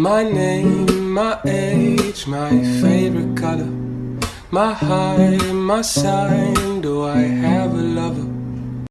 My name, my age, my favorite color. My height, my sign. Do I have a lover?